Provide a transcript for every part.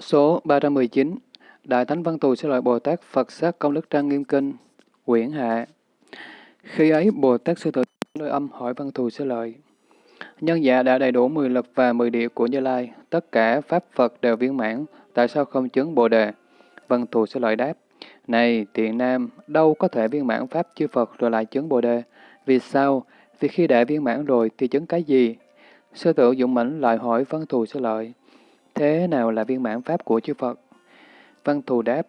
Số 319 Đại Thánh Văn Thù Sư Lợi Bồ Tát Phật Sát Công Đức Trang Nghiêm Kinh Quyển Hạ Khi ấy Bồ Tát Sư tử Lôi Âm hỏi Văn Thù Sư Lợi Nhân dạ đã đầy đủ 10 lực và 10 địa của Như Lai, tất cả Pháp Phật đều viên mãn, tại sao không chứng Bồ Đề? Văn Thù Sư Lợi đáp Này tiện nam, đâu có thể viên mãn Pháp chư Phật rồi lại chứng Bồ Đề? Vì sao? Vì khi đã viên mãn rồi thì chứng cái gì? Sư tử Dũng Mãnh lại hỏi Văn Thù Sư Lợi Thế nào là viên mãn Pháp của chư Phật? Văn Thù đáp,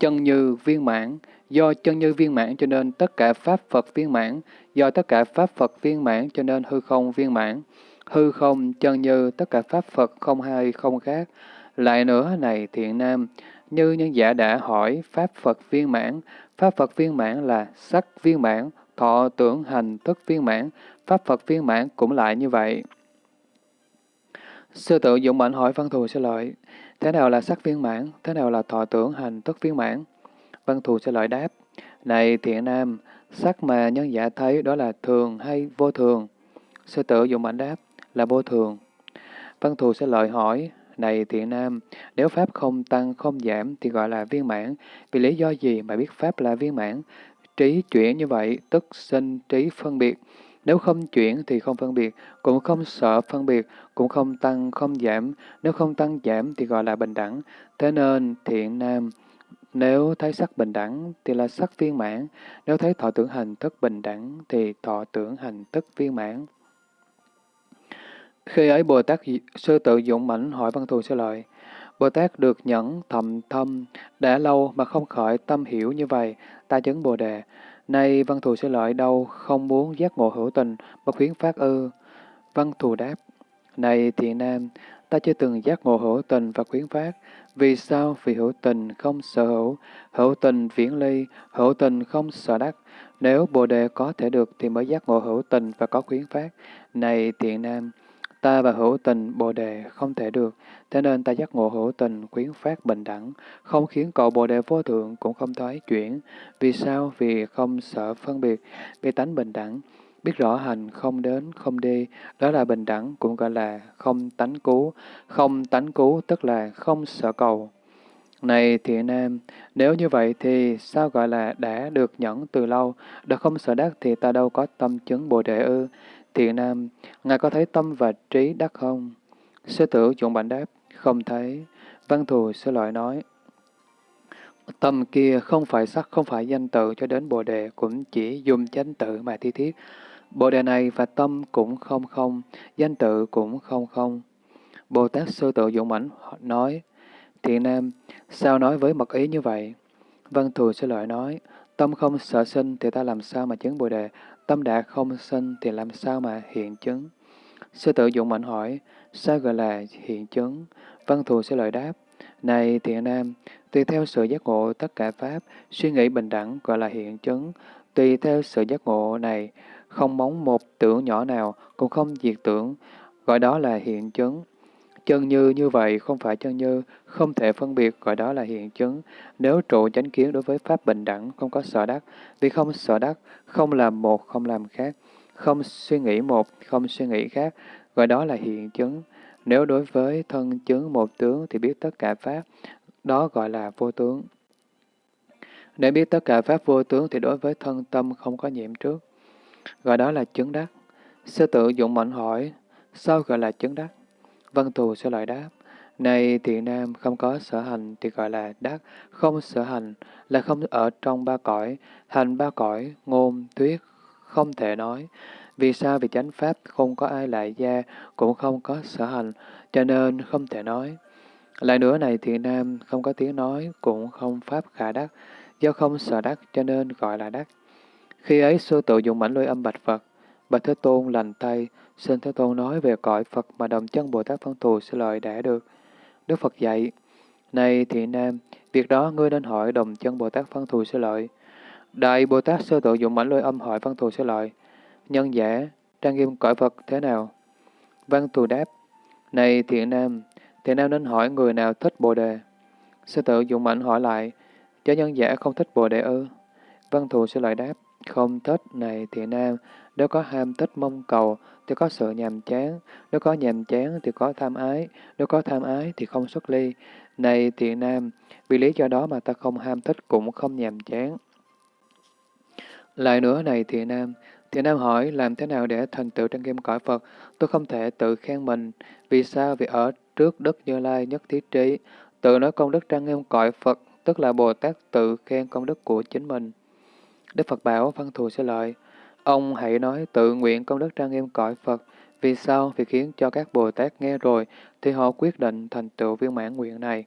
chân như viên mãn, do chân như viên mãn cho nên tất cả Pháp Phật viên mãn, do tất cả Pháp Phật viên mãn cho nên hư không viên mãn. Hư không chân như tất cả Pháp Phật không hay không khác. Lại nữa này thiện nam, như nhân giả đã hỏi Pháp Phật viên mãn, Pháp Phật viên mãn là sắc viên mãn, thọ tưởng hành thức viên mãn, Pháp Phật viên mãn cũng lại như vậy. Sư tự dụng mạnh hỏi văn thù sẽ lợi, thế nào là sắc viên mãn, thế nào là thọ tưởng hành tức viên mãn? Văn thù sẽ lợi đáp, này thiện nam, sắc mà nhân giả thấy đó là thường hay vô thường? Sư tử dụng mạnh đáp, là vô thường. Văn thù sẽ lợi hỏi, này thiện nam, nếu Pháp không tăng không giảm thì gọi là viên mãn, vì lý do gì mà biết Pháp là viên mãn? Trí chuyển như vậy, tức sinh trí phân biệt. Nếu không chuyển thì không phân biệt, cũng không sợ phân biệt, cũng không tăng không giảm. Nếu không tăng giảm thì gọi là bình đẳng. Thế nên thiện nam, nếu thấy sắc bình đẳng thì là sắc viên mãn, nếu thấy thọ tưởng hành thức bình đẳng thì thọ tưởng hành thức viên mãn. Khi ấy Bồ Tát sư tự dụng mãnh hỏi văn thù sư lợi, Bồ Tát được nhẫn thầm thâm, đã lâu mà không khởi tâm hiểu như vậy, ta chứng Bồ Đề. Nay văn thù sẽ lợi đâu không muốn giác ngộ hữu tình, bất khuyến phát ư. Văn thù đáp, này thiện nam, ta chưa từng giác ngộ hữu tình và khuyến phát. Vì sao? Vì hữu tình không sở hữu, hữu tình viễn ly, hữu tình không sở đắc. Nếu Bồ Đề có thể được thì mới giác ngộ hữu tình và có khuyến phát. Này thiện nam, Ta và hữu tình Bồ Đề không thể được, thế nên ta giác ngộ hữu tình khuyến phát bình đẳng, không khiến cậu Bồ Đề vô thượng cũng không thoái chuyển. Vì sao? Vì không sợ phân biệt, vì tánh bình đẳng. Biết rõ hành không đến, không đi, đó là bình đẳng, cũng gọi là không tánh cứu. Không tánh cứu tức là không sợ cầu. Này thiện nam, nếu như vậy thì sao gọi là đã được nhẫn từ lâu, đã không sợ đắc thì ta đâu có tâm chứng Bồ Đề ư. Thiện nam, Ngài có thấy tâm và trí đắc không? Sư tử chuẩn bản đáp, không thấy. Văn thù sư loại nói, Tâm kia không phải sắc, không phải danh tự cho đến Bồ Đề, cũng chỉ dùng chánh tự mà thi thiết. Bồ Đề này và tâm cũng không không, danh tự cũng không không. Bồ Tát Sư Tự dũng Mãnh nói, Thiện Nam, sao nói với mật ý như vậy? Văn Thù Sư Lợi nói, tâm không sợ sinh thì ta làm sao mà chứng Bồ Đề, Tâm đã không sinh thì làm sao mà hiện chứng? Sư tử dụng mạnh hỏi, sao gọi là hiện chứng? Văn thù sẽ lời đáp, này thiện nam, tùy theo sự giác ngộ tất cả Pháp, suy nghĩ bình đẳng gọi là hiện chứng. Tùy theo sự giác ngộ này, không móng một tưởng nhỏ nào, cũng không diệt tưởng, gọi đó là hiện chứng. Chân như như vậy không phải chân như, không thể phân biệt gọi đó là hiện chứng. Nếu trụ chánh kiến đối với Pháp bình đẳng, không có sợ đắc, vì không sợ đắc, không làm một, không làm khác, không suy nghĩ một, không suy nghĩ khác, gọi đó là hiện chứng. Nếu đối với thân chứng một tướng thì biết tất cả Pháp, đó gọi là vô tướng. Để biết tất cả Pháp vô tướng thì đối với thân tâm không có nhiễm trước, gọi đó là chứng đắc. Sư tự dụng mạnh hỏi, sao gọi là chứng đắc? Văn thù sẽ lại đáp, này thiện nam không có sở hành thì gọi là đắc, không sở hành là không ở trong ba cõi, hành ba cõi, ngôn, thuyết, không thể nói. Vì sao? Vì chánh pháp không có ai lại gia, cũng không có sở hành, cho nên không thể nói. Lại nữa này thiện nam không có tiếng nói, cũng không pháp khả đắc, do không sở đắc cho nên gọi là đắc. Khi ấy sư tự dùng mảnh lôi âm bạch Phật, bạch Thế Tôn lành tay, xin Thế Tôn nói về cõi Phật mà đồng chân Bồ Tát Phân Thù sẽ lợi đã được. Đức Phật dạy, Này thiện nam, việc đó ngươi nên hỏi đồng chân Bồ Tát Phân Thù sẽ lợi. Đại Bồ Tát sơ tự dụng mảnh lôi âm hỏi Văn Thù sẽ lợi. Nhân giả, trang nghiêm cõi Phật thế nào? Văn Thù đáp, Này thiện nam, thiện nam nên hỏi người nào thích Bồ Đề. Sư tự dụng mạnh hỏi lại, cho nhân giả không thích Bồ Đề ư? Văn Thù sẽ lợi đáp, không thích này thì nam, nếu có ham thích mong cầu thì có sự nhàm chán, nếu có nhàm chán thì có tham ái, nếu có tham ái thì không xuất ly. Này thì nam, vì lý do đó mà ta không ham thích cũng không nhàm chán. Lại nữa này thì nam, thì nam hỏi làm thế nào để thành tựu trang nghiêm cõi Phật? Tôi không thể tự khen mình. Vì sao? Vì ở trước Đức Như Lai nhất thiết trí, tự nói công đức trang nghiêm cõi Phật, tức là Bồ Tát tự khen công đức của chính mình. Đức Phật bảo văn thù sẽ lợi, ông hãy nói tự nguyện công đức trang nghiêm cõi Phật. Vì sao? Vì khiến cho các Bồ Tát nghe rồi, thì họ quyết định thành tựu viên mãn nguyện này.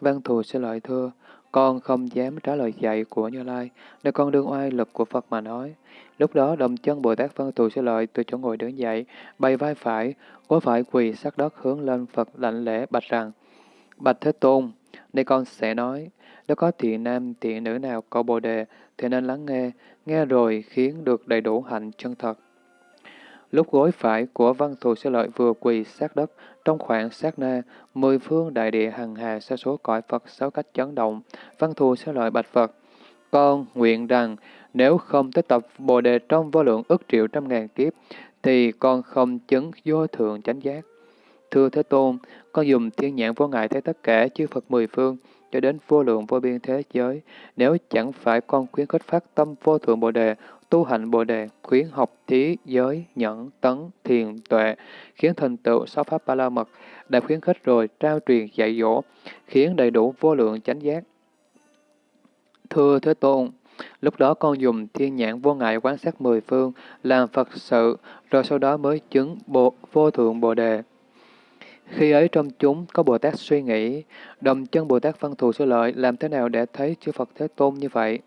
Văn thù sẽ lợi thưa, con không dám trả lời dạy của Như Lai, nên con đương oai lực của Phật mà nói. Lúc đó đồng chân Bồ Tát Văn Thù sẽ lợi từ chỗ ngồi đứng dậy, bay vai phải, gối phải quỳ sát đất hướng lên Phật lạnh lẽ bạch rằng, Bạch Thế Tôn, đây con sẽ nói, nếu có thiện nam, thiện nữ nào có bồ đề, thì nên lắng nghe, nghe rồi khiến được đầy đủ hạnh chân thật. Lúc gối phải của văn thù sẽ lợi vừa quỳ sát đất, trong khoảng sát na, mười phương đại địa hằng hà sa số cõi Phật sáu cách chấn động, văn thù sẽ lợi bạch Phật. Con nguyện rằng, nếu không tới tập Bồ Đề trong vô lượng ức triệu trăm ngàn kiếp, thì con không chứng vô thượng chánh giác. Thưa Thế Tôn, con dùng thiên nhãn vô ngại thấy tất cả chư Phật mười phương, cho đến vô lượng vô biên thế giới. Nếu chẳng phải con khuyến khích phát tâm vô thượng Bồ Đề, tu hành Bồ Đề, khuyến học thí, giới, nhẫn, tấn, thiền, tuệ, khiến thành tựu sáu pháp ba la mật, đã khuyến khích rồi trao truyền dạy dỗ, khiến đầy đủ vô lượng chánh giác. Thưa Thế Tôn, lúc đó con dùng thiên nhãn vô ngại quán sát mười phương, làm Phật sự, rồi sau đó mới chứng bộ, vô thượng Bồ Đề. Khi ấy trong chúng có Bồ Tát suy nghĩ, đồng chân Bồ Tát văn thù sư lợi làm thế nào để thấy chư Phật Thế Tôn như vậy?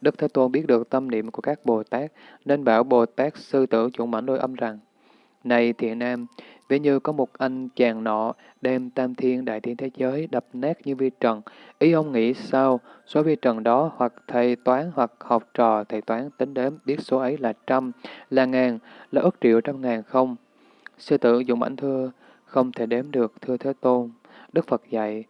Đức Thế Tôn biết được tâm niệm của các Bồ Tát, nên bảo Bồ Tát sư tử chuẩn mãnh đôi âm rằng, Này thiện nam, ví như có một anh chàng nọ đem tam thiên đại thiên thế giới đập nát như vi trần, ý ông nghĩ sao, số vi trần đó hoặc thầy toán hoặc học trò thầy toán tính đếm biết số ấy là trăm, là ngàn, là ước triệu trăm ngàn không? Sư tử dụng ảnh thưa, không thể đếm được, thưa Thế Tôn. Đức Phật dạy,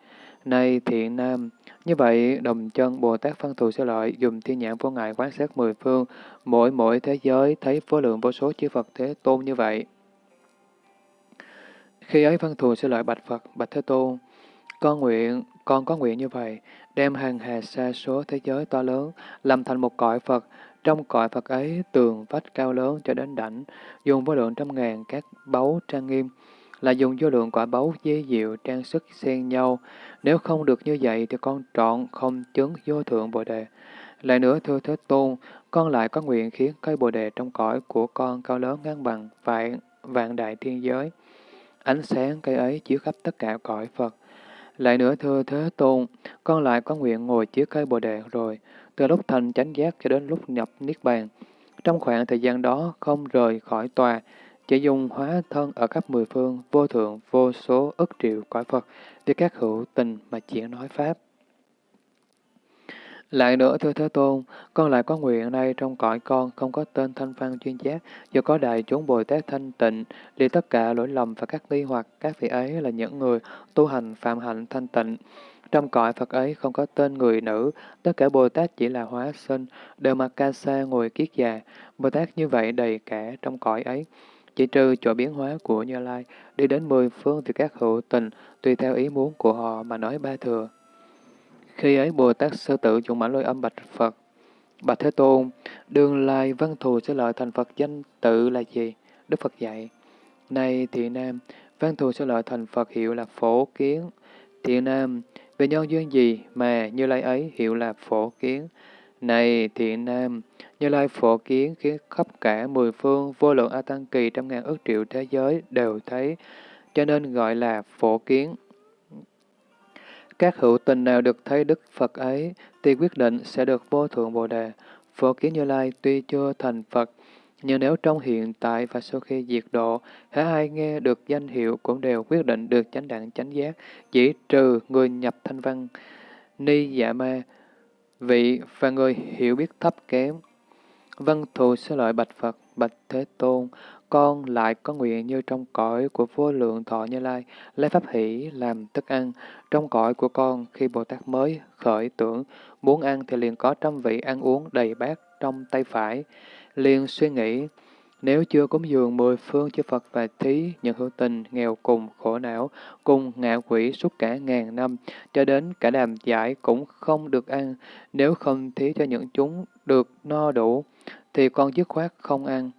nay thiện nam, như vậy đồng chân Bồ Tát Văn Thù Sư lợi dùng thiên nhãn vô ngại quán sát mười phương, mỗi mỗi thế giới thấy vô lượng vô số chư Phật Thế Tôn như vậy. Khi ấy Văn Thù Sư lợi bạch Phật, bạch Thế Tôn, con nguyện, con có nguyện như vậy, đem hàng hà xa số thế giới to lớn, làm thành một cõi Phật, trong cõi Phật ấy tường vách cao lớn cho đến đảnh, dùng vô lượng trăm ngàn các báu trang nghiêm, là dùng vô lượng quả báu dê diệu trang sức xen nhau. Nếu không được như vậy thì con trọn không chứng vô thượng Bồ Đề. Lại nữa thưa Thế Tôn, con lại có nguyện khiến cây Bồ Đề trong cõi của con cao lớn ngang bằng vạn, vạn đại thiên giới. Ánh sáng cây ấy chiếu khắp tất cả cõi Phật. Lại nữa thưa Thế Tôn, con lại có nguyện ngồi chiếu cây Bồ Đề rồi, từ lúc thành chánh giác cho đến lúc nhập Niết Bàn. Trong khoảng thời gian đó không rời khỏi tòa, chỉ dùng hóa thân ở khắp mười phương, vô thượng, vô số, ức triệu cõi Phật, vì các hữu tình mà chỉ nói Pháp. Lại nữa, thưa Thế Tôn, con lại có nguyện nay trong cõi con không có tên thanh văn chuyên giác, do có đại chúng Bồ Tát thanh tịnh, đi tất cả lỗi lầm và các nghi hoặc, các vị ấy là những người tu hành phạm hạnh thanh tịnh. Trong cõi Phật ấy không có tên người nữ, tất cả Bồ Tát chỉ là hóa sinh, đều mặc ca sa ngồi kiết già. Bồ Tát như vậy đầy cả trong cõi ấy. Chỉ trừ chỗ biến hóa của Như Lai, đi đến mười phương thì các hữu tình, tùy theo ý muốn của họ mà nói ba thừa. Khi ấy Bồ Tát Sư Tử dùng mãn lôi âm bạch Phật. Bạch Thế Tôn, đường lai văn thù sẽ lợi thành Phật danh tự là gì? Đức Phật dạy. Này thị nam, văn thù sẽ lợi thành Phật hiệu là phổ kiến. Thị nam, về nhân duyên gì mà Như Lai ấy hiệu là phổ kiến? Này thiện nam, như Lai phổ kiến khiến khắp cả mười phương vô lượng A Tăng Kỳ trăm ngàn ước triệu thế giới đều thấy, cho nên gọi là phổ kiến. Các hữu tình nào được thấy Đức Phật ấy, thì quyết định sẽ được vô thượng Bồ Đề. Phổ kiến Như Lai tuy chưa thành Phật, nhưng nếu trong hiện tại và sau khi diệt độ, hễ ai nghe được danh hiệu cũng đều quyết định được chánh đẳng chánh giác, chỉ trừ người nhập thanh văn, ni dạ ma, vị và người hiểu biết thấp kém. Vân thù sẽ lợi bạch Phật, bạch Thế Tôn, con lại có nguyện như trong cõi của vô lượng thọ Như Lai, lấy pháp hỷ làm thức ăn. Trong cõi của con, khi Bồ Tát mới khởi tưởng, muốn ăn thì liền có trăm vị ăn uống đầy bát, trong tay phải, liền suy nghĩ, nếu chưa cúng dường mười phương chư Phật và thí, những hữu tình, nghèo cùng, khổ não, cùng ngạ quỷ suốt cả ngàn năm, cho đến cả đàm giải cũng không được ăn, nếu không thí cho những chúng được no đủ, thì con dứt khoát không ăn.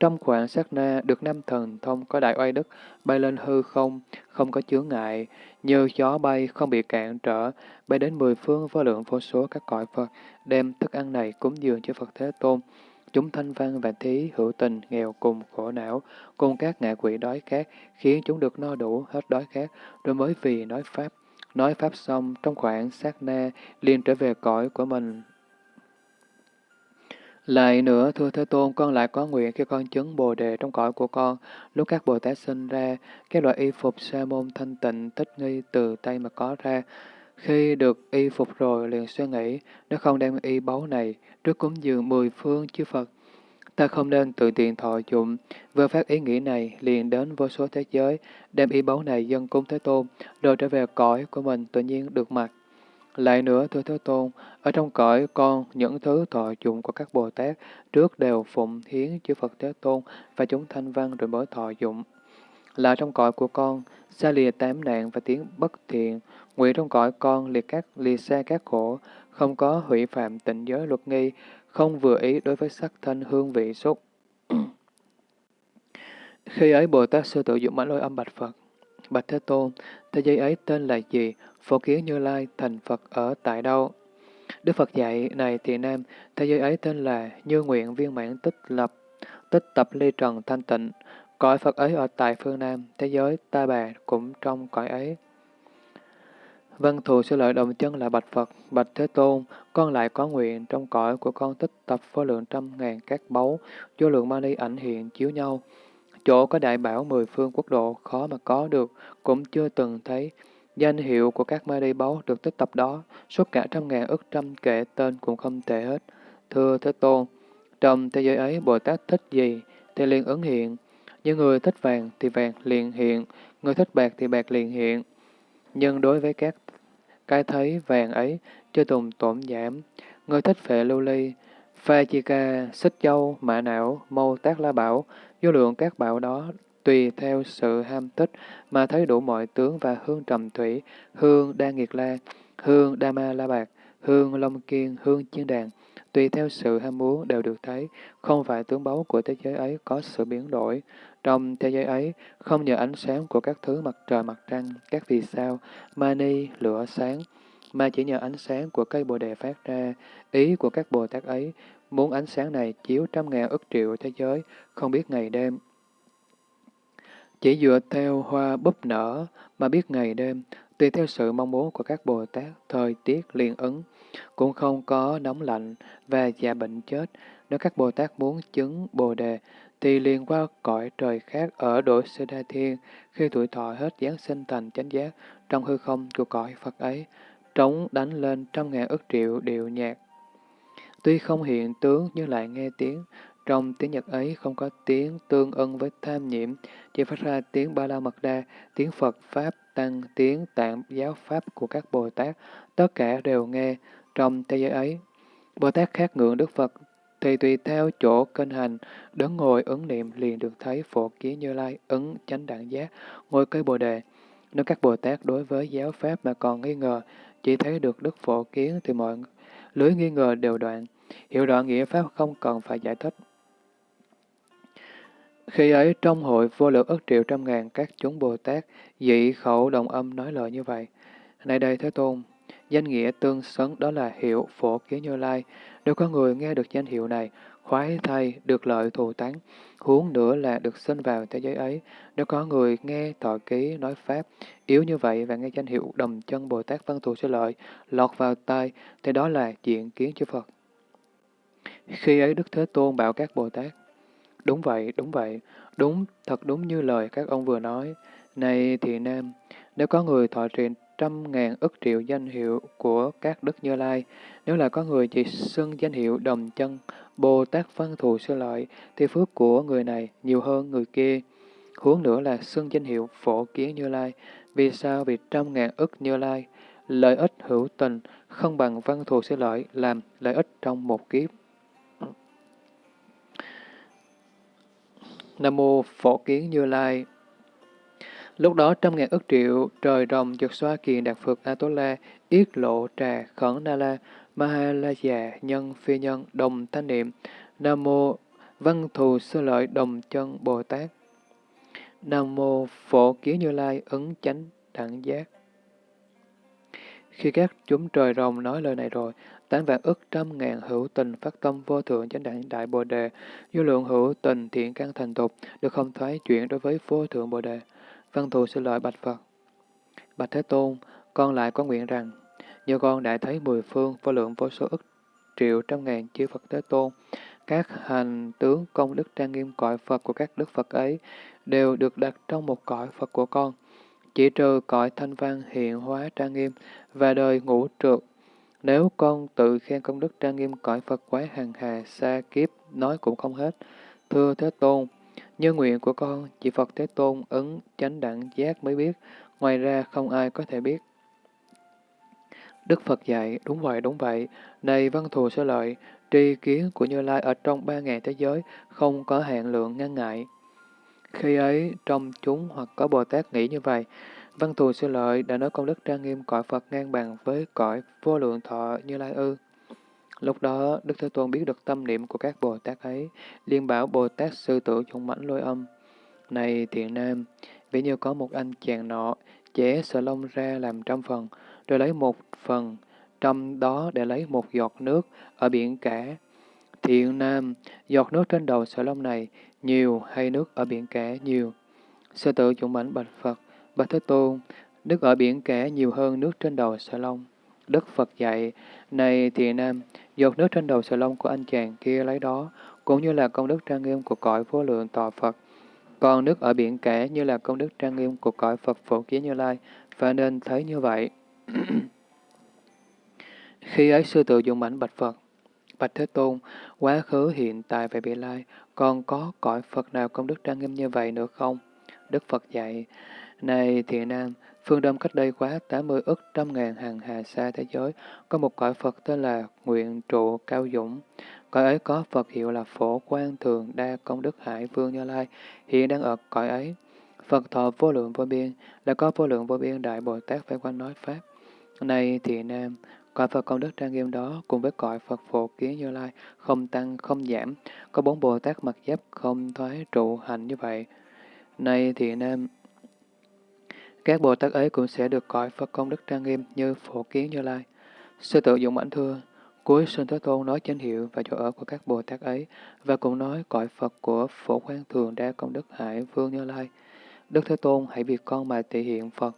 Trong khoảng sát na được năm thần thông có đại oai đức, bay lên hư không, không có chướng ngại, như gió bay không bị cản trở, bay đến mười phương vô lượng vô số các cõi Phật, đem thức ăn này cúng dường cho Phật Thế Tôn. Chúng thanh văn và thí hữu tình, nghèo cùng, khổ não, cùng các ngạ quỷ đói khát, khiến chúng được no đủ, hết đói khát, rồi mới vì nói Pháp. Nói Pháp xong, trong khoảng sát na, liền trở về cõi của mình lại nữa, thưa Thế Tôn, con lại có nguyện khi con chứng Bồ Đề trong cõi của con, lúc các Bồ Tát sinh ra, các loại y phục sa môn thanh tịnh tích nghi từ tay mà có ra. Khi được y phục rồi, liền suy nghĩ, nếu không đem y báu này, trước cúng dường mười phương chư Phật, ta không nên tự tiện thọ dụng. Vừa phát ý nghĩ này, liền đến vô số thế giới, đem y báu này dân cúng Thế Tôn, rồi trở về cõi của mình tự nhiên được mặc. Lại nữa, thưa Thế Tôn, ở trong cõi con, những thứ thọ dụng của các Bồ Tát trước đều phụng hiến chư Phật Thế Tôn và chúng thanh văn rồi mới thọ dụng. Là trong cõi của con, xa lìa tám nạn và tiếng bất thiện, nguyện trong cõi con liệt các lìa xa các khổ, không có hủy phạm tịnh giới luật nghi, không vừa ý đối với sắc thanh hương vị xúc. Khi ấy Bồ Tát sư tự dụng mãn lôi âm bạch Phật. Bạch Thế Tôn, thế giới ấy tên là gì? Phổ kiến Như Lai thành Phật ở tại đâu? Đức Phật dạy này thì nam, thế giới ấy tên là Như Nguyện Viên Mãn Tích Lập, Tích Tập Ly Trần Thanh Tịnh. Cõi Phật ấy ở tại phương Nam, thế giới ta bà cũng trong cõi ấy. Vân thù sư lợi đồng chân là bạch Phật, bạch Thế Tôn, con lại có nguyện trong cõi của con tích tập vô lượng trăm ngàn các báu, vô lượng mani ảnh hiện chiếu nhau. Chỗ có đại bảo mười phương quốc độ khó mà có được, cũng chưa từng thấy. Danh hiệu của các ma đi báu được tích tập đó, suốt cả trăm ngàn ức trăm kệ tên cũng không tệ hết. Thưa Thế Tôn, trong thế giới ấy Bồ Tát thích gì thì liền ứng hiện. Như người thích vàng thì vàng liền hiện, người thích bạc thì bạc liền hiện. Nhưng đối với các cái thấy vàng ấy, chưa tùng tổn giảm. Người thích phệ lưu ly, pha chi ca, xích châu, mã não, mâu tác la bảo, vô lượng các bảo đó tùy theo sự ham thích mà thấy đủ mọi tướng và hương trầm thủy, hương đa nghiệt la, hương đa ma la bạc, hương long kiên, hương chiên đàn, tùy theo sự ham muốn đều được thấy, không phải tướng báu của thế giới ấy có sự biến đổi. Trong thế giới ấy, không nhờ ánh sáng của các thứ mặt trời mặt trăng, các vì sao, mani, lửa sáng, mà chỉ nhờ ánh sáng của cây bồ đề phát ra. Ý của các Bồ Tát ấy, muốn ánh sáng này chiếu trăm ngàn ức triệu thế giới, không biết ngày đêm, chỉ dựa theo hoa búp nở mà biết ngày đêm, tùy theo sự mong muốn của các Bồ Tát, thời tiết liên ứng, cũng không có nóng lạnh và già bệnh chết. Nếu các Bồ Tát muốn chứng Bồ Đề, thì liền qua cõi trời khác ở độ Sư Đa Thiên, khi tuổi thọ hết giáng sinh thành chánh giác trong hư không của cõi Phật ấy, trống đánh lên trăm ngàn ức triệu điệu nhạc. Tuy không hiện tướng nhưng lại nghe tiếng, trong tiếng Nhật ấy không có tiếng tương ưng với tham nhiễm, chỉ phát ra tiếng Ba La Mật Đa, tiếng Phật Pháp Tăng, tiếng tạng giáo Pháp của các Bồ Tát, tất cả đều nghe trong thế giới ấy. Bồ Tát khác ngưỡng Đức Phật, thì tùy theo chỗ kênh hành, đứng ngồi ứng niệm liền được thấy phổ kiến như lai, ứng chánh đẳng giác, ngồi cây Bồ Đề. Nếu các Bồ Tát đối với giáo Pháp mà còn nghi ngờ, chỉ thấy được Đức Phổ Kiến thì mọi lưới nghi ngờ đều đoạn. Hiểu rõ nghĩa Pháp không cần phải giải thích. Khi ấy trong hội vô lượng ức triệu trăm ngàn các chúng Bồ Tát dị khẩu đồng âm nói lời như vậy. Này đây Thế Tôn, danh nghĩa tương xứng đó là hiệu phổ kiến như lai. Nếu có người nghe được danh hiệu này, khoái thay, được lợi thù tán, huống nữa là được sinh vào thế giới ấy. Nếu có người nghe thọ ký nói Pháp, yếu như vậy và nghe danh hiệu đồng chân Bồ Tát văn thù sẽ lợi, lọt vào tai, thì đó là diện kiến chư Phật. Khi ấy Đức Thế Tôn bảo các Bồ Tát, Đúng vậy, đúng vậy, đúng, thật đúng như lời các ông vừa nói. Này thì nam, nếu có người thọ trì trăm ngàn ức triệu danh hiệu của các đức như lai, nếu là có người chỉ xưng danh hiệu đồng chân, Bồ Tát văn thù sư lợi, thì phước của người này nhiều hơn người kia. Huống nữa là xưng danh hiệu phổ kiến như lai. Vì sao? Vì trăm ngàn ức như lai, lợi ích hữu tình, không bằng văn thù sư lợi làm lợi ích trong một kiếp. Nam mô Phổ Kiến Như Lai. Lúc đó trăm ngàn ức triệu trời rồng giật xoa kiền đạt phật Atola, yết lộ trà khẩn na la, ma ha la già nhân phi nhân đồng thanh niệm, Nam mô văn thù sơ lợi đồng chân Bồ Tát. Nam mô Phổ Kiến Như Lai ứng chánh đẳng giác. Khi các chúng trời rồng nói lời này rồi, tám vạn ức trăm ngàn hữu tình phát tâm vô thượng chánh đẳng đại bồ đề, vô lượng hữu tình thiện căn thành tục, được không thoái chuyển đối với vô thượng bồ đề. Văn thù xin lợi bạch Phật. Bạch Thế Tôn, con lại có nguyện rằng, nhờ con đã thấy mười phương vô lượng vô số ức triệu trăm ngàn chư Phật Thế Tôn, các hành tướng công đức trang nghiêm cõi Phật của các đức Phật ấy đều được đặt trong một cõi Phật của con, chỉ trừ cõi thanh văn hiện hóa trang nghiêm và đời ngũ trượt. Nếu con tự khen công đức trang nghiêm cõi Phật quái hàng hà xa kiếp, nói cũng không hết. Thưa Thế Tôn, như nguyện của con, chỉ Phật Thế Tôn ứng chánh đẳng giác mới biết, ngoài ra không ai có thể biết. Đức Phật dạy, đúng vậy, đúng vậy, này văn thù sơ lợi, tri kiến của Như Lai ở trong ba ngàn thế giới không có hạn lượng ngăn ngại. Khi ấy, trong chúng hoặc có Bồ Tát nghĩ như vậy, văn thù sư lợi đã nói công đức trang nghiêm cõi Phật ngang bằng với cõi vô lượng thọ Như Lai ư. Lúc đó, Đức Thế Tôn biết được tâm niệm của các Bồ Tát ấy, liên bảo Bồ Tát sư tử dũng mãnh lôi âm. Này thiện nam, ví như có một anh chàng nọ, chẻ sợi lông ra làm trăm phần, rồi lấy một phần, trong đó để lấy một giọt nước ở biển cả. Thiện nam, giọt nước trên đầu sợi lông này nhiều hay nước ở biển cả nhiều? Sư tử dũng mảnh bạch Phật, bạch Thế Tôn, nước ở biển cả nhiều hơn nước trên đầu sợi lông. Đức Phật dạy, này thiện nam, giọt nước trên đầu sợi lông của anh chàng kia lấy đó, cũng như là công đức trang nghiêm của cõi vô lượng tòa Phật. Còn nước ở biển cả như là công đức trang nghiêm của cõi Phật phổ kiến như lai, và nên thấy như vậy. Khi ấy sư tự dụng mảnh bạch Phật, Bạch Thế Tôn, quá khứ hiện tại và vị lai, còn có cõi Phật nào công đức trang nghiêm như vậy nữa không? Đức Phật dạy, này thiện nam, phương Đông cách đây quá 80 ức trăm ngàn hàng hà xa thế giới, có một cõi Phật tên là Nguyện Trụ Cao Dũng. Cõi ấy có Phật hiệu là Phổ Quang Thường Đa Công Đức Hải Vương Như Lai, hiện đang ở cõi ấy. Phật thọ vô lượng vô biên, là có vô lượng vô biên Đại Bồ Tát phải quanh nói Pháp. Này thiện nam, cõi Phật công đức trang nghiêm đó cùng với cõi Phật phổ kiến Như Lai không tăng không giảm, có bốn Bồ Tát mặc giáp không thoái trụ hành như vậy. Này thì nam, các Bồ Tát ấy cũng sẽ được cõi Phật công đức trang nghiêm như phổ kiến Như Lai. Sư tự dụng ảnh thưa, cuối sinh Thế Tôn nói chánh hiệu và chỗ ở của các Bồ Tát ấy, và cũng nói cõi Phật của phổ quan thường đa công đức hải vương Như Lai. Đức Thế Tôn hãy vì con mà thể hiện Phật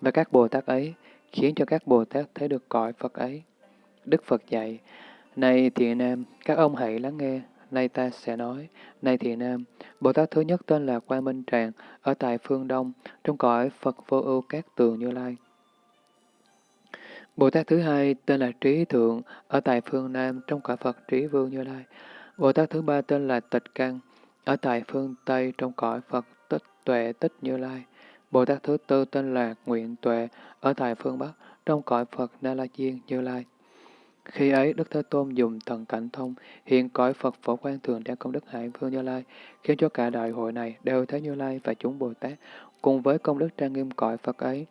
và các Bồ Tát ấy, khiến cho các Bồ Tát thấy được cõi Phật ấy. Đức Phật dạy, Này thiện nam, các ông hãy lắng nghe, nay ta sẽ nói, này thiện nam, Bồ Tát thứ nhất tên là Quan Minh Tràng, ở tại phương Đông, trong cõi Phật vô ưu các tường Như Lai. Bồ Tát thứ hai tên là Trí Thượng, ở tại phương Nam, trong cõi Phật Trí Vương Như Lai. Bồ Tát thứ ba tên là Tịch Căn, ở tại phương Tây, trong cõi Phật Tích Tuệ Tích Như Lai. Bồ Tát thứ tư tên là Nguyện Tuệ, ở tại phương Bắc, trong cõi Phật Na La Diên Như Lai. Khi ấy, Đức Thế Tôn dùng thần cảnh thông, hiện cõi Phật phổ quang thường đang công đức hải vương Như Lai, khiến cho cả đại hội này đều thấy Như Lai và chúng Bồ Tát, cùng với công đức trang nghiêm cõi Phật ấy.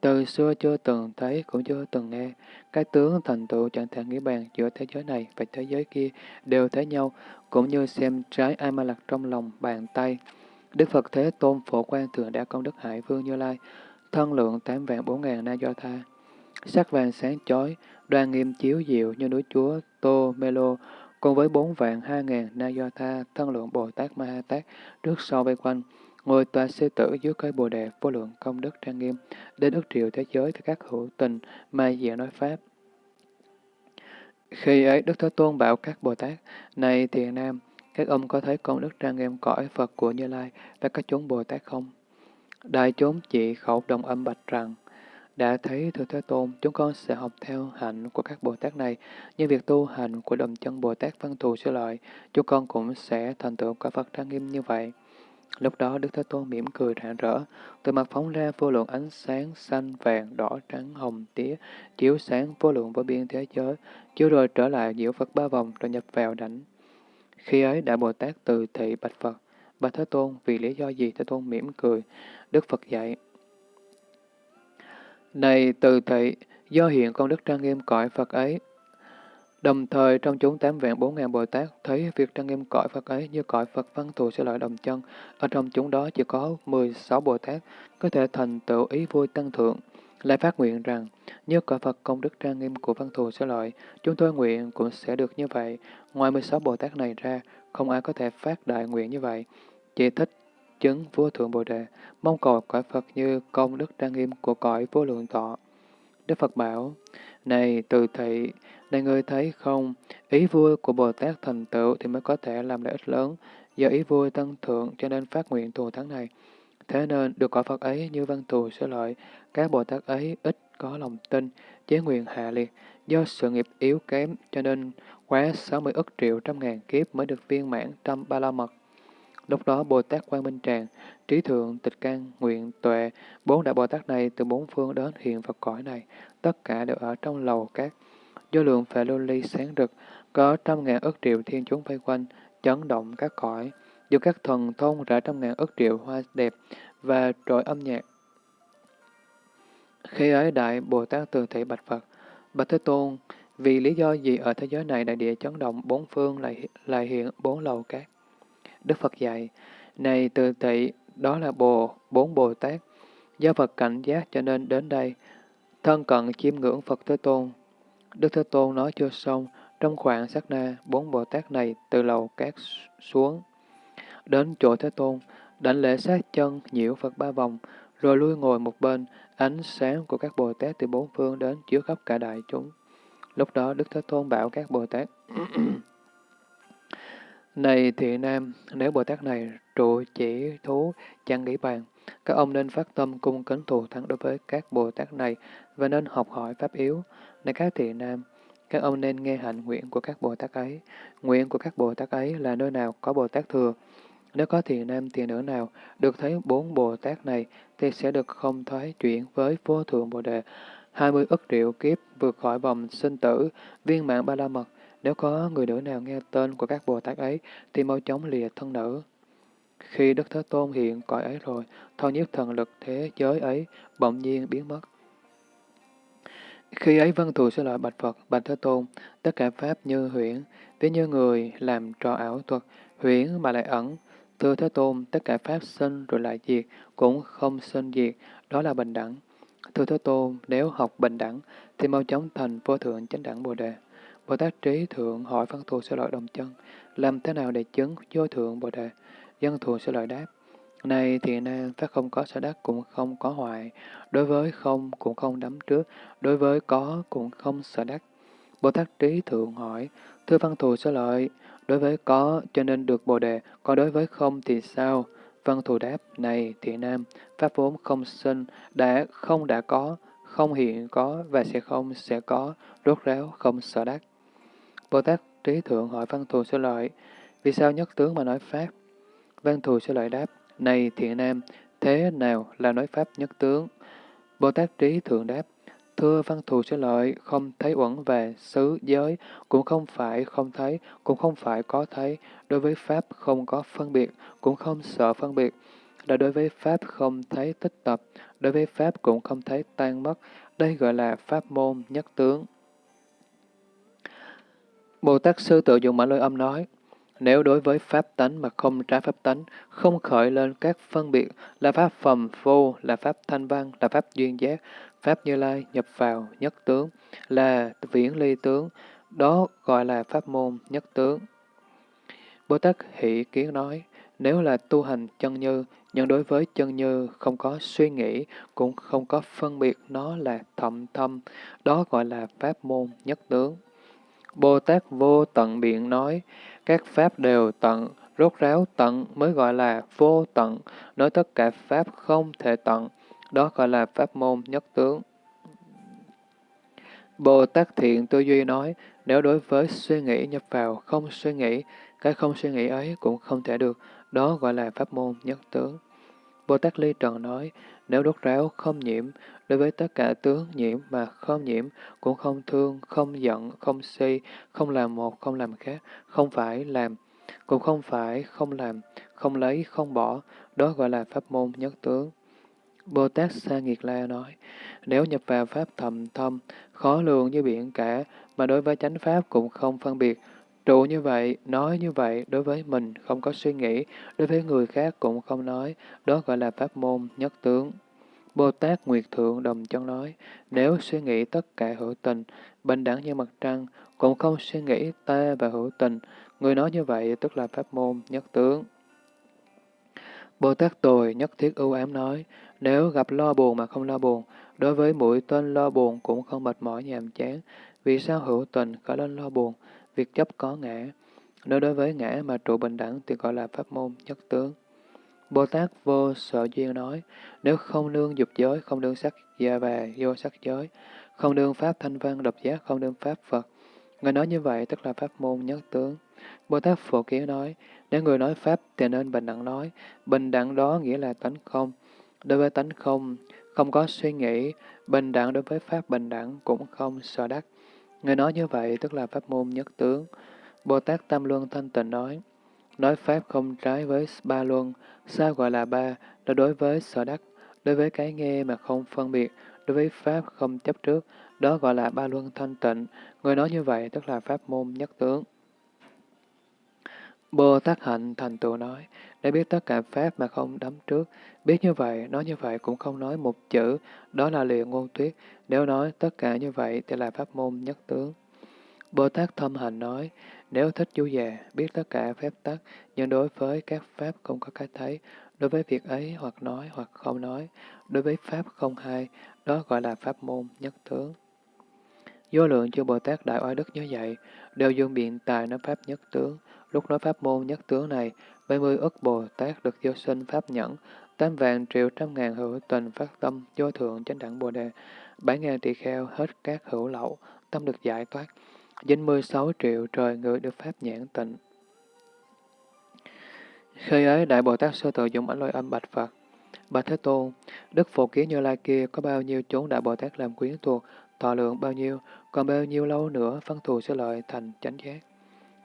Từ xưa chưa từng thấy cũng chưa từng nghe, cái tướng thành tựu chẳng thể nghĩ bàn giữa thế giới này và thế giới kia đều thấy nhau, cũng như xem trái ai ma lạc trong lòng bàn tay. Đức Phật Thế Tôn phổ quang thường đã công đức hải vương Như Lai, thân lượng tám vạn bốn ngàn na do tha. Sắc vàng sáng chói, đoan nghiêm chiếu diệu như núi chúa Tô Mê Lô, cùng với bốn vạn hai ngàn na do tha, thân lượng Bồ Tát Ma Ha Tát, trước sau vây quanh, ngồi tòa sư tử dưới cây bồ đề vô lượng công đức trang nghiêm, đến ức triệu thế giới với các hữu tình, ma diện nói Pháp. Khi ấy Đức Thế Tôn bảo các Bồ Tát, này thiền nam, các ông có thấy công đức trang nghiêm cõi Phật của Như Lai và các chúng Bồ Tát không? Đại chúng chỉ khẩu đồng âm bạch rằng, đã thấy Thưa Thế Tôn, chúng con sẽ học theo hạnh của các Bồ Tát này, như việc tu hành của đồng chân Bồ Tát văn thù sư lợi, chúng con cũng sẽ thành tựu quả Phật trang nghiêm như vậy. Lúc đó Đức Thế Tôn mỉm cười rạng rỡ, từ mặt phóng ra vô lượng ánh sáng xanh, vàng, đỏ, trắng, hồng, tía, chiếu sáng vô lượng vô biên thế giới, chiếu rồi trở lại diệu Phật ba vòng rồi nhập vào đảnh. Khi ấy Đại Bồ Tát từ thị bạch Phật, Bạch Thế Tôn, vì lý do gì Thế Tôn mỉm cười? Đức Phật dạy. Này từ thị, do hiện công đức trang nghiêm cõi Phật ấy, Đồng thời trong chúng tám vạn bốn ngàn Bồ Tát thấy việc trang nghiêm cõi Phật ấy như cõi Phật văn thù sẽ lợi đồng chân. Ở trong chúng đó chỉ có 16 Bồ Tát có thể thành tựu ý vui tăng thượng. Lại phát nguyện rằng, như cõi Phật công đức trang nghiêm của văn thù sẽ lợi, chúng tôi nguyện cũng sẽ được như vậy. Ngoài 16 Bồ Tát này ra, không ai có thể phát đại nguyện như vậy. Chỉ thích chứng vô thượng Bồ Đề, mong cầu cõi Phật như công đức trang nghiêm của cõi vô lượng tọa. Đức Phật bảo, này từ thị, này người thấy không, ý vui của Bồ Tát thành tựu thì mới có thể làm lợi ích lớn, do ý vui tăng thượng cho nên phát nguyện thù thắng này. Thế nên được quả Phật ấy như văn thù sẽ lợi, các Bồ Tát ấy ít có lòng tin, chế nguyện hạ liệt, do sự nghiệp yếu kém cho nên quá 60 ức triệu trăm ngàn kiếp mới được viên mãn trăm ba la mật. Lúc đó Bồ Tát Quan Minh Tràng, Trí Thượng, Tịch Căn, Nguyện, Tuệ, bốn đại Bồ Tát này từ bốn phương đến hiện Phật cõi này, tất cả đều ở trong lầu các. Do lượng phệ lưu ly sáng rực, có trăm ngàn ức triệu thiên chúng vây quanh, chấn động các cõi, do các thần thông rải trăm ngàn ức triệu hoa đẹp và trội âm nhạc. Khi ấy Đại Bồ Tát từ thị bạch Phật, Bạch Thế Tôn, vì lý do gì ở thế giới này đại địa chấn động bốn phương lại, lại hiện bốn lầu cát Đức Phật dạy, này từ thị, đó là bồ, bốn Bồ Tát. Do Phật cảnh giác cho nên đến đây, thân cận chiêm ngưỡng Phật Thế Tôn. Đức Thế Tôn nói chưa xong, trong khoảng sát na, bốn Bồ Tát này từ lầu cát xuống. Đến chỗ Thế Tôn, đảnh lễ sát chân nhiễu Phật ba vòng, rồi lui ngồi một bên, ánh sáng của các Bồ Tát từ bốn phương đến chiếu khắp cả đại chúng. Lúc đó Đức Thế Tôn bảo các Bồ Tát, Này thị nam, nếu Bồ Tát này trụ chỉ thú chẳng nghĩ bàn, các ông nên phát tâm cung kính thù thắng đối với các Bồ Tát này và nên học hỏi pháp yếu. Này các thị nam, các ông nên nghe hạnh nguyện của các Bồ Tát ấy. Nguyện của các Bồ Tát ấy là nơi nào có Bồ Tát thừa. Nếu có thiền nam thiền nữ nào được thấy bốn Bồ Tát này thì sẽ được không thoái chuyển với vô thượng Bồ Đề. hai mươi ức triệu kiếp vượt khỏi vòng sinh tử, viên mạng ba la mật, nếu có người nữ nào nghe tên của các Bồ Tát ấy, thì mau chóng lìa thân nữ. Khi Đức Thế Tôn hiện cõi ấy rồi, thâu nhiếp thần lực thế giới ấy bỗng nhiên biến mất. Khi ấy văn thù sẽ lợi bạch Phật, bạch Thế Tôn, tất cả Pháp như huyễn, ví như người làm trò ảo thuật, huyễn mà lại ẩn. Thưa Thế Tôn, tất cả Pháp sinh rồi lại diệt, cũng không sinh diệt, đó là bình đẳng. Thưa Thế Tôn, nếu học bình đẳng, thì mau chóng thành vô thượng chánh đẳng Bồ Đề. Bồ Tát Trí Thượng hỏi văn thù Sư lợi đồng chân, làm thế nào để chứng vô thượng Bồ Đề? Dân thù Sư lợi đáp, này thì nên pháp không có sở đắc cũng không có hoại, đối với không cũng không đắm trước, đối với có cũng không sở đắc. Bồ Tát Trí Thượng hỏi, thưa văn thù sở lợi, đối với có cho nên được Bồ Đề, còn đối với không thì sao? Văn thù đáp, này thiện nam, pháp vốn không sinh, đã không đã có, không hiện có và sẽ không sẽ có, rốt ráo không sợ đắc. Bồ Tát Trí Thượng hỏi Văn Thù Sư Lợi, vì sao nhất tướng mà nói Pháp? Văn Thù Sư Lợi đáp, này thiện nam, thế nào là nói Pháp nhất tướng? Bồ Tát Trí Thượng đáp, thưa Văn Thù sẽ Lợi, không thấy uẩn về xứ giới, cũng không phải không thấy, cũng không phải có thấy, đối với Pháp không có phân biệt, cũng không sợ phân biệt, là đối với Pháp không thấy tích tập, đối với Pháp cũng không thấy tan mất, đây gọi là Pháp môn nhất tướng. Bồ Tát Sư tự dùng mã lôi âm nói, nếu đối với pháp tánh mà không trái pháp tánh, không khởi lên các phân biệt là pháp phẩm vô, là pháp thanh văn, là pháp duyên giác, pháp như lai nhập vào nhất tướng, là viễn ly tướng, đó gọi là pháp môn nhất tướng. Bồ Tát Hỷ Kiến nói, nếu là tu hành chân như, nhưng đối với chân như không có suy nghĩ, cũng không có phân biệt nó là thậm thâm, đó gọi là pháp môn nhất tướng. Bồ Tát vô tận biện nói, các pháp đều tận, rốt ráo tận mới gọi là vô tận, nói tất cả pháp không thể tận, đó gọi là pháp môn nhất tướng. Bồ Tát thiện tư duy nói, nếu đối với suy nghĩ nhập vào không suy nghĩ, cái không suy nghĩ ấy cũng không thể được, đó gọi là pháp môn nhất tướng. Bồ Tát Ly Trần nói, nếu đốt ráo không nhiễm, đối với tất cả tướng nhiễm mà không nhiễm, cũng không thương, không giận, không si, không làm một, không làm khác, không phải làm, cũng không phải không làm, không lấy, không bỏ, đó gọi là pháp môn nhất tướng. Bồ Tát Sa Nghiệt La nói, nếu nhập vào pháp thầm thâm, khó lường như biển cả, mà đối với chánh pháp cũng không phân biệt, trụ như vậy, nói như vậy, đối với mình không có suy nghĩ, đối với người khác cũng không nói, đó gọi là pháp môn nhất tướng. Bồ Tát Nguyệt Thượng Đồng Chân nói, nếu suy nghĩ tất cả hữu tình, bình đẳng như mặt trăng, cũng không suy nghĩ ta và hữu tình, người nói như vậy tức là pháp môn nhất tướng. Bồ Tát Tồi nhất thiết ưu ám nói, nếu gặp lo buồn mà không lo buồn, đối với mũi tên lo buồn cũng không mệt mỏi nhàm chán, vì sao hữu tình khởi lên lo buồn, việc chấp có ngã. Nếu đối với ngã mà trụ bình đẳng thì gọi là pháp môn nhất tướng. Bồ Tát vô sợ duyên nói, nếu không nương dục giới, không nương sắc gia và vô sắc giới, không nương pháp thanh văn độc giác, không nương pháp Phật. Người nói như vậy tức là pháp môn nhất tướng. Bồ Tát Phổ Kiến nói, nếu người nói pháp thì nên bình đẳng nói, bình đẳng đó nghĩa là tánh không. Đối với tánh không, không có suy nghĩ, bình đẳng đối với pháp bình đẳng cũng không sợ đắc. Người nói như vậy tức là pháp môn nhất tướng. Bồ Tát Tam Luân Thanh Tịnh nói, nói pháp không trái với ba luân, sao gọi là ba, đó đối với sở đắc, đối với cái nghe mà không phân biệt, đối với pháp không chấp trước, đó gọi là ba luân thanh tịnh. Người nói như vậy tức là pháp môn nhất tướng. Bồ Tát Hạnh thành tựu nói, đã biết tất cả Pháp mà không đắm trước, biết như vậy, nói như vậy cũng không nói một chữ, đó là liền ngôn tuyết, nếu nói tất cả như vậy thì là Pháp môn nhất tướng. Bồ Tát Thâm Hành nói, nếu thích chú già, biết tất cả phép tắc, nhưng đối với các Pháp không có cái thấy, đối với việc ấy hoặc nói hoặc không nói, đối với Pháp không hay, đó gọi là Pháp môn nhất tướng. Vô lượng chư Bồ Tát Đại Oai Đức như vậy, đều dùng biện tài nói Pháp nhất tướng, Lúc nói pháp môn nhất tướng này, 70 ức Bồ Tát được vô sinh pháp nhẫn, tám vạn triệu trăm ngàn hữu tình phát tâm vô thượng chánh đẳng Bồ Đề, bảy ngàn tỳ kheo hết các hữu lậu, tâm được giải thoát, dính mươi sáu triệu trời người được pháp nhãn tịnh. Khi ấy, Đại Bồ Tát Sư Tự dùng ảnh lôi âm bạch Phật. Bạch Thế Tôn, Đức Phổ Kiến Như Lai kia có bao nhiêu chốn Đại Bồ Tát làm quyến thuộc, thọ lượng bao nhiêu, còn bao nhiêu lâu nữa phân thù sẽ lợi thành chánh giác.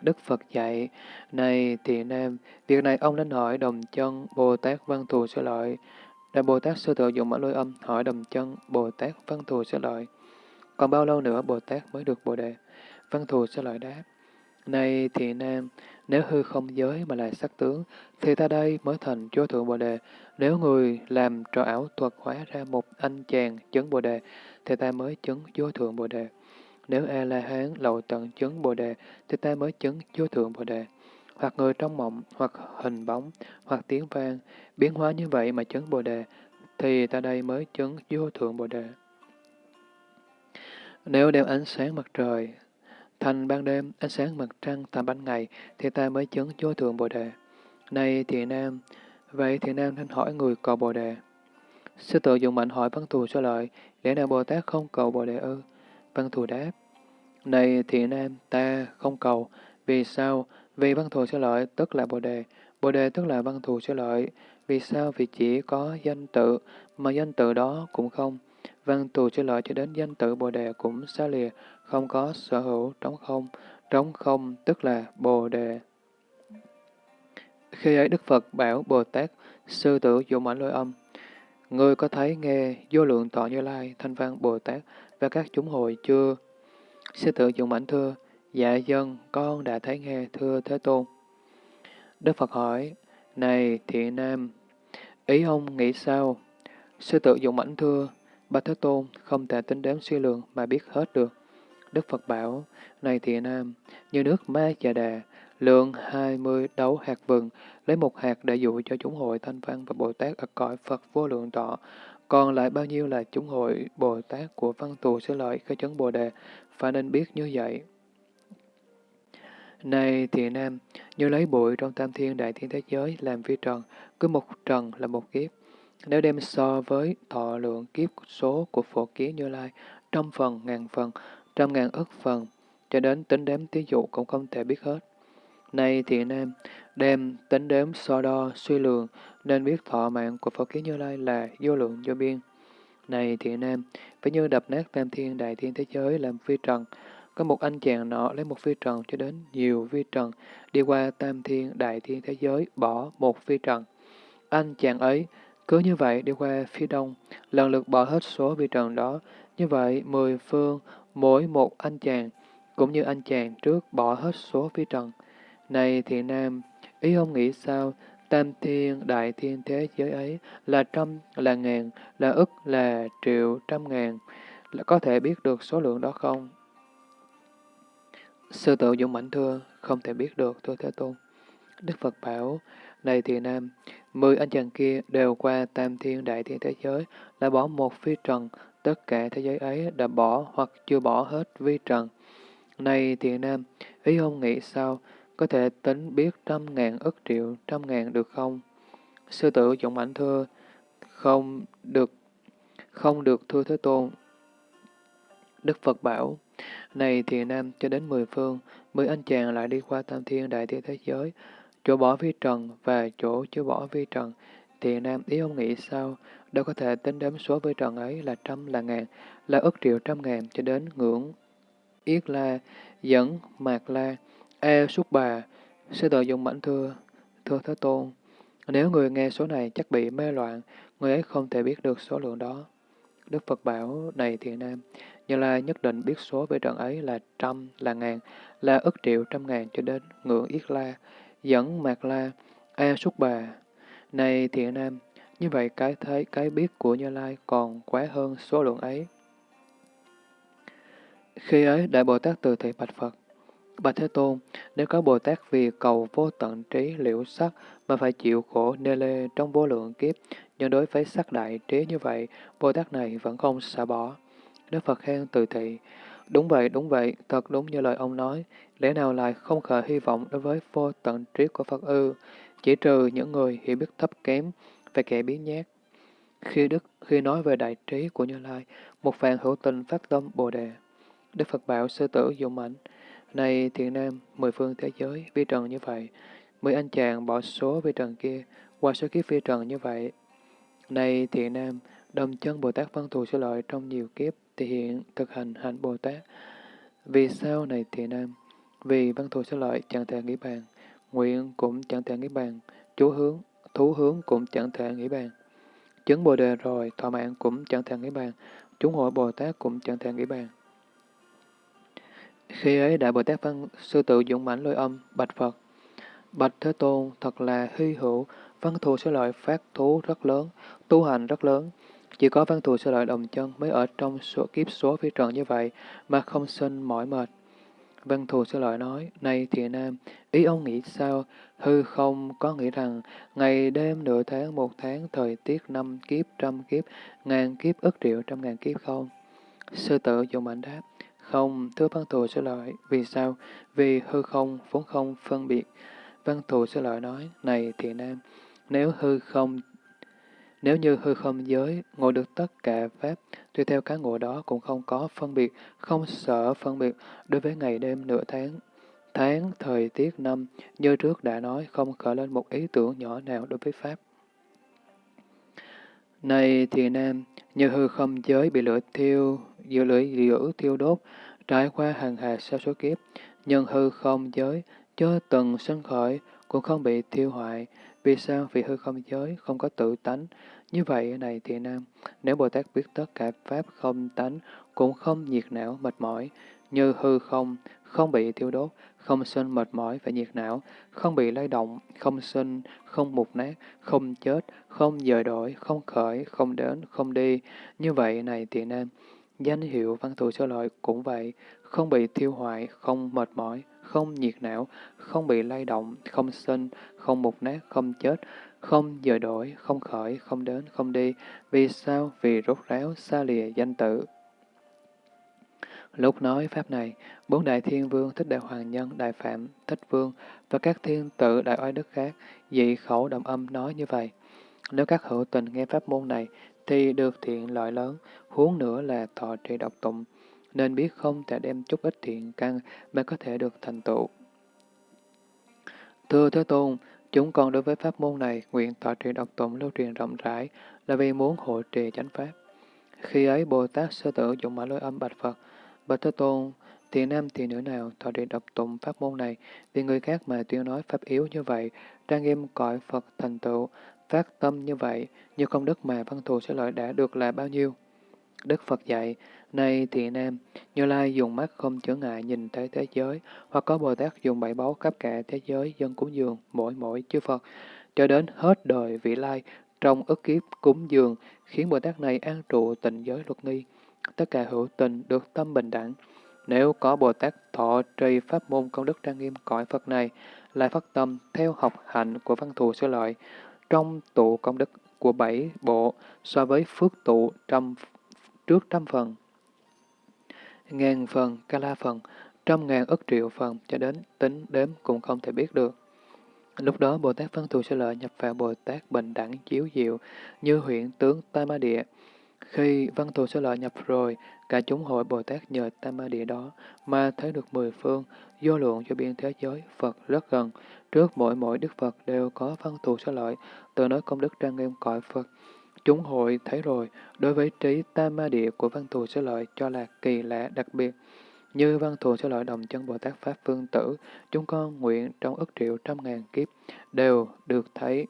Đức Phật dạy, này thì nam, việc này ông nên hỏi đồng chân Bồ Tát Văn Thù Sư Lợi. Đại Bồ Tát Sư Tự dụng mã lôi âm hỏi đồng chân Bồ Tát Văn Thù Sư Lợi. Còn bao lâu nữa Bồ Tát mới được Bồ Đề? Văn Thù Sư Lợi đáp. Này thì nam, nếu hư không giới mà là sắc tướng, thì ta đây mới thành chúa thượng Bồ Đề. Nếu người làm trò ảo thuật hóa ra một anh chàng chứng Bồ Đề, thì ta mới chứng chúa thượng Bồ Đề. Nếu A-la-hán lậu tận chứng Bồ Đề, thì ta mới chứng vô thượng Bồ Đề. Hoặc người trong mộng, hoặc hình bóng, hoặc tiếng vang, biến hóa như vậy mà chứng Bồ Đề, thì ta đây mới chứng vô thượng Bồ Đề. Nếu đem ánh sáng mặt trời thành ban đêm, ánh sáng mặt trăng thành ban ngày, thì ta mới chứng vô thượng Bồ Đề. Này thiện nam, vậy thiện nam nên hỏi người cầu Bồ Đề. Sư tự dùng mạnh hỏi văn thù cho lợi, lẽ nào Bồ Tát không cầu Bồ Đề ư? Văn thù đáp, này thiện nam, ta không cầu. Vì sao? Vì văn thù sẽ lợi tức là Bồ Đề. Bồ Đề tức là văn thù sẽ lợi. Vì sao? Vì chỉ có danh tự, mà danh tự đó cũng không. Văn thù sẽ lợi cho đến danh tự Bồ Đề cũng xa lìa, không có sở hữu, trống không. Trống không tức là Bồ Đề. Khi ấy Đức Phật bảo Bồ Tát, sư tử dùng ảnh lôi âm. Ngươi có thấy nghe vô lượng tọa như lai, thanh văn Bồ Tát và các chúng hội chưa? Sư tử dụng ảnh thưa, dạ dân, con đã thấy nghe thưa Thế Tôn. Đức Phật hỏi, này thiện nam, ý ông nghĩ sao? Sư tử dụng ảnh thưa, ba Thế Tôn không thể tính đếm suy lượng mà biết hết được. Đức Phật bảo, này thiện nam, như nước ma chà đà, lượng hai mươi đấu hạt vừng, lấy một hạt để dụ cho chúng hội thanh văn và Bồ Tát ở cõi Phật vô lượng tọa, còn lại bao nhiêu là chúng hội Bồ Tát của văn tù sư lợi khởi chấn Bồ Đề, phải nên biết như vậy. Này thiện nam, như lấy bụi trong tam thiên đại thiên thế giới làm vi trần, cứ một trần là một kiếp. Nếu đem so với thọ lượng kiếp số của phổ kiến như lai, trăm phần, ngàn phần, trăm ngàn ức phần, cho đến tính đếm tí dụ cũng không thể biết hết nay thiện nam, đem tính đếm so đo, suy lường, nên biết thọ mạng của Phật Kiến Như Lai là vô lượng vô biên. Này thiện nam, phải như đập nát tam thiên đại thiên thế giới làm phi trần, có một anh chàng nọ lấy một phi trần cho đến nhiều phi trần, đi qua tam thiên đại thiên thế giới, bỏ một phi trần. Anh chàng ấy, cứ như vậy đi qua phía đông, lần lượt bỏ hết số phi trần đó. Như vậy, mười phương, mỗi một anh chàng, cũng như anh chàng trước bỏ hết số phi trần. Này thiện nam, ý ông nghĩ sao? Tam thiên, đại thiên thế giới ấy là trăm, là ngàn, là ức, là triệu, trăm ngàn. Là có thể biết được số lượng đó không? Sư tự dũng mãnh thưa, không thể biết được, thưa Thế Tôn. Đức Phật bảo, này thiện nam, mười anh chàng kia đều qua tam thiên đại thiên thế giới, là bỏ một phi trần, tất cả thế giới ấy đã bỏ hoặc chưa bỏ hết vi trần. Này thiện nam, ý ông nghĩ sao? Có thể tính biết trăm ngàn ức triệu, trăm ngàn được không? Sư tử dũng ảnh thưa, không được, không được thưa Thế Tôn. Đức Phật bảo, này thiền nam cho đến mười phương, mười anh chàng lại đi qua tam thiên đại thiên thế giới, chỗ bỏ vi trần và chỗ chưa bỏ vi trần. thiền nam ý ông nghĩ sao? Đâu có thể tính đếm số vi trần ấy là trăm là ngàn, là ức triệu trăm ngàn cho đến ngưỡng Yết La, dẫn Mạc La, E Súc Bà, sư tự dùng Mãnh thưa, thưa Thế Tôn. Nếu người nghe số này chắc bị mê loạn, người ấy không thể biết được số lượng đó. Đức Phật bảo, này thiện nam, Như Lai nhất định biết số về trận ấy là trăm, là ngàn, là ức triệu trăm ngàn cho đến ngưỡng Yết La, dẫn Mạc La, A Súc Bà. Này thiện nam, như vậy cái thấy cái biết của Như Lai còn quá hơn số lượng ấy. Khi ấy, Đại Bồ Tát từ thị bạch Phật, Bạch Thế Tôn, nếu có Bồ Tát vì cầu vô tận trí liễu sắc mà phải chịu khổ nê lê trong vô lượng kiếp, nhưng đối với sắc đại trí như vậy, Bồ Tát này vẫn không xả bỏ. Đức Phật khen từ thị, đúng vậy, đúng vậy, thật đúng như lời ông nói, lẽ nào lại không khởi hy vọng đối với vô tận trí của Phật ư, chỉ trừ những người hiểu biết thấp kém và kẻ biến nhát. Khi Đức khi nói về đại trí của Như Lai, một phàn hữu tình phát tâm Bồ Đề. Đức Phật bảo sư tử dũng mạnh này thiện nam, mười phương thế giới, vi trần như vậy, mười anh chàng bỏ số vi trần kia, qua số kiếp vi trần như vậy. Này thiện nam, đồng chân Bồ Tát văn thù sư lợi trong nhiều kiếp, thì hiện thực hành hạnh Bồ Tát. Vì sao này thiện nam? Vì văn thù sư lợi chẳng thể nghĩ bàn, nguyện cũng chẳng thể nghĩ bàn, chú hướng, thú hướng cũng chẳng thể nghĩ bàn. Chứng Bồ Đề rồi, thọ mạng cũng chẳng thể nghĩ bàn, chúng hội Bồ Tát cũng chẳng thể nghĩ bàn. Khi ấy Đại Bồ Tát Văn Sư Tự dũng mãnh lôi âm, bạch Phật. Bạch Thế Tôn thật là hy hữu, văn thù sẽ lợi phát thú rất lớn, tu hành rất lớn. Chỉ có văn thù sẽ lợi đồng chân mới ở trong số kiếp số phi trần như vậy mà không sinh mỏi mệt. Văn thù sẽ lợi nói, này thiện nam, ý ông nghĩ sao? Hư không có nghĩ rằng ngày đêm nửa tháng, một tháng, thời tiết năm kiếp, trăm kiếp, ngàn kiếp, ức triệu, trăm ngàn kiếp không? Sư tử dùng mạnh đáp, không, thưa văn thù sư lợi, vì sao? Vì hư không, vốn không phân biệt. Văn thù sư lợi nói, này thiện nam, nếu hư không nếu như hư không giới, ngộ được tất cả Pháp, tuy theo cái ngộ đó cũng không có phân biệt, không sợ phân biệt đối với ngày đêm nửa tháng. Tháng, thời tiết năm, như trước đã nói, không khởi lên một ý tưởng nhỏ nào đối với Pháp. Này thì nam, như hư không giới bị lửa thiêu, giữa lưỡi lửa thiêu đốt, trải qua hàng hà sao số kiếp, nhân hư không giới, chưa từng sân khởi, cũng không bị thiêu hoại. Vì sao? Vì hư không giới không có tự tánh. Như vậy này thì nam, nếu Bồ Tát biết tất cả Pháp không tánh, cũng không nhiệt não, mệt mỏi, như hư không, không bị thiêu đốt, không sinh mệt mỏi và nhiệt não, không bị lay động, không sinh, không mục nát, không chết, không dời đổi, không khởi, không đến, không đi. Như vậy này thì nam, danh hiệu văn thù sơ lợi cũng vậy, không bị thiêu hoại, không mệt mỏi, không nhiệt não, không bị lay động, không sinh, không mục nát, không chết, không dời đổi, không khởi, không đến, không đi. Vì sao? Vì rốt ráo, xa lìa danh tự. Lúc nói Pháp này, bốn đại thiên vương, thích đại hoàng nhân, đại phạm, thích vương và các thiên tự đại oai đức khác, dị khẩu đồng âm nói như vậy. Nếu các hữu tình nghe pháp môn này, thì được thiện lợi lớn, huống nữa là thọ trì độc tụng, nên biết không thể đem chút ít thiện căn mà có thể được thành tựu. Thưa Thế Tôn, chúng con đối với pháp môn này nguyện thọ trì độc tụng lưu truyền rộng rãi là vì muốn hộ trì chánh pháp. Khi ấy Bồ Tát sơ tử dụng mã lôi âm bạch Phật, Bạch Thế Tôn, thì nam thì nữ nào thọ trì đọc tụng pháp môn này, vì người khác mà tuyên nói pháp yếu như vậy, trang nghiêm cõi Phật thành tựu, phát tâm như vậy, như công đức mà văn thù sẽ lợi đã được là bao nhiêu? Đức Phật dạy, này thì nam, Như Lai dùng mắt không chướng ngại nhìn thấy thế giới, hoặc có Bồ Tát dùng bảy báu khắp cả thế giới dân cúng dường mỗi mỗi chư Phật, cho đến hết đời vị lai, trong ức kiếp cúng dường, khiến Bồ Tát này an trụ tịnh giới luật nghi. Tất cả hữu tình được tâm bình đẳng. Nếu có Bồ Tát thọ trì pháp môn công đức trang nghiêm cõi Phật này, lại phát tâm theo học hạnh của văn thù sư lợi, trong tụ công đức của bảy bộ so với phước tụ trăm trước trăm phần, ngàn phần, ca la phần, trăm ngàn ức triệu phần, cho đến tính đếm cũng không thể biết được. Lúc đó Bồ Tát Văn Thù Sư Lợi nhập vào Bồ Tát Bình Đẳng Chiếu Diệu như huyện tướng Tam Ma Địa. Khi Văn Thù sơ Lợi nhập rồi, cả chúng hội Bồ Tát nhờ Tam Ma Địa đó mà thấy được mười phương, vô lượng cho biên thế giới, Phật rất gần. Trước mỗi mỗi Đức Phật đều có Văn Thù sơ Lợi, từ nói công đức trang nghiêm cõi Phật. Chúng hội thấy rồi, đối với trí Tam Ma Địa của Văn Thù sơ Lợi cho là kỳ lạ đặc biệt. Như văn thù sơ lợi đồng chân Bồ Tát Pháp Phương Tử, chúng con nguyện trong ức triệu trăm ngàn kiếp đều được thấy.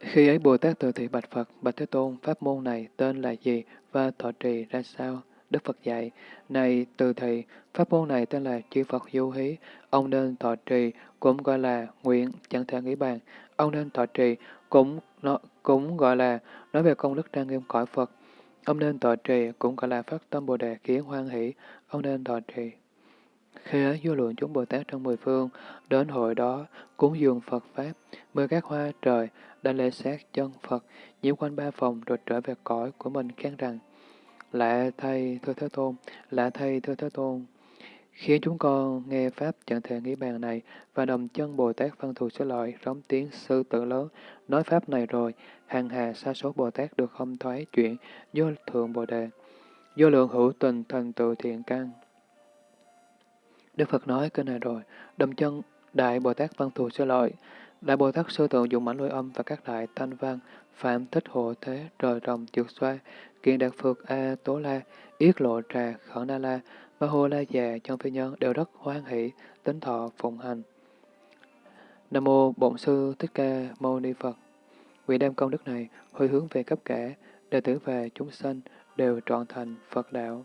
Khi ấy Bồ Tát từ thị bạch Phật, bạch Thế Tôn, pháp môn này tên là gì và thọ trì ra sao? Đức Phật dạy, này từ thị, pháp môn này tên là chư Phật du hí, ông nên thọ trì, cũng gọi là nguyện, chẳng thể nghĩ bàn. Ông nên thọ trì, cũng nó, cũng gọi là nói về công đức trang nghiêm cõi Phật, Ông nên thọ trì cũng gọi là phát tâm Bồ Đề khiến hoan hỷ, ông nên thọ trì. Khi ấy vô lượng chúng Bồ Tát trong mười phương, đến hội đó, cúng dường Phật Pháp, mưa các hoa trời, đã lễ sát chân Phật, nhiễm quanh ba phòng rồi trở về cõi của mình khen rằng, Lạ thầy thưa Thế Tôn, lạ thầy thưa Thế Tôn, khiến chúng con nghe Pháp chẳng thể nghĩ bàn này và đồng chân Bồ Tát Văn Thù Sư Lợi rống tiếng sư tử lớn, nói Pháp này rồi, hàng hà sa số Bồ Tát được không thoái chuyện vô thượng Bồ Đề, vô lượng hữu tình thành tựu thiện căn. Đức Phật nói cái này rồi, đồng chân Đại Bồ Tát Văn Thù Sư Lợi, Đại Bồ Tát Sư Tượng dùng mãnh lôi âm và các đại thanh văn, Phạm Thích Hộ Thế, Trời Rồng Trượt Xoa, Kiện Đạt Phược A Tố La, Yết Lộ Trà, Khẩn Na La, và Hồ La Già chân phi nhân đều rất hoan hỷ, tính thọ phụng hành. Nam mô Bổn sư Thích Ca Mâu Ni Phật. Nguyện đem công đức này hồi hướng về cấp cả đệ tử và chúng sanh đều trọn thành Phật đạo.